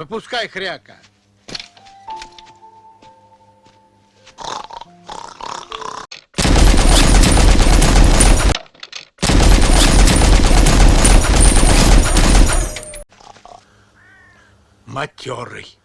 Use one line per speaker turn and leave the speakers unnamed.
Выпускай хряка. Матерый.